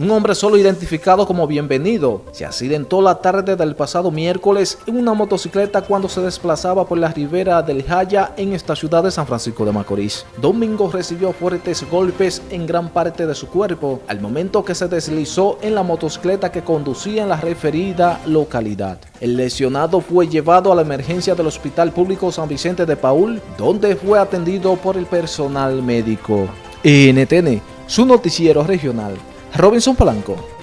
Un hombre solo identificado como bienvenido se accidentó la tarde del pasado miércoles en una motocicleta cuando se desplazaba por la ribera del Jaya en esta ciudad de San Francisco de Macorís. Domingo recibió fuertes golpes en gran parte de su cuerpo al momento que se deslizó en la motocicleta que conducía en la referida localidad. El lesionado fue llevado a la emergencia del Hospital Público San Vicente de Paul, donde fue atendido por el personal médico. NTN, su noticiero regional. Robinson Polanco.